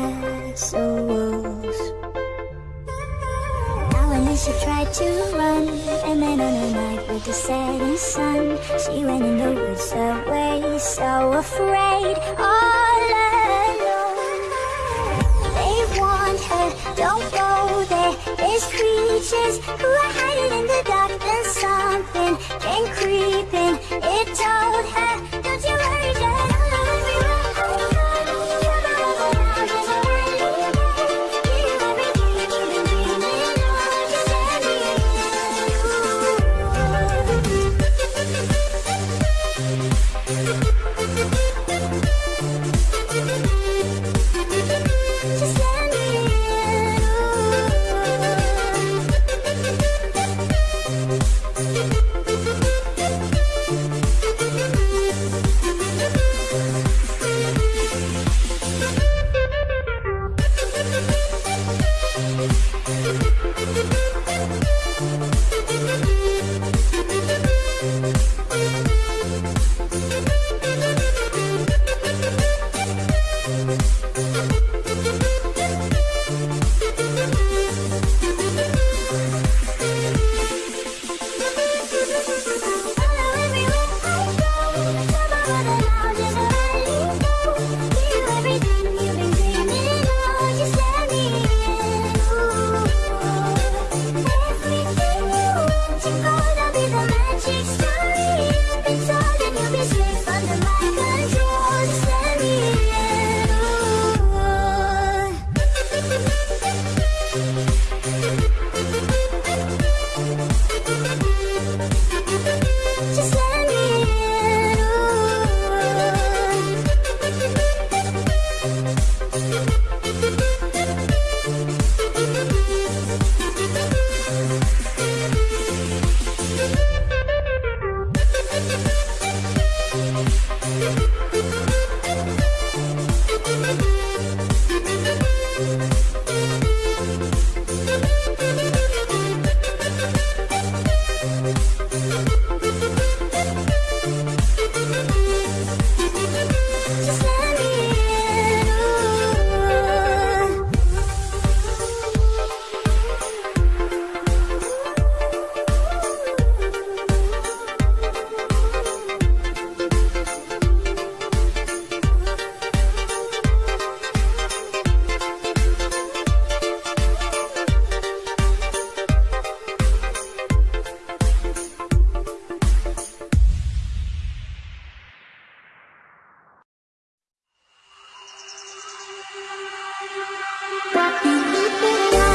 her castle walls. Now and then she tried to run, and then on a night with the setting sun, she went in the woods away, so afraid, all alone. They warned her, don't go there. There's creatures who are hiding in the dark. Then something came creeping Thank you.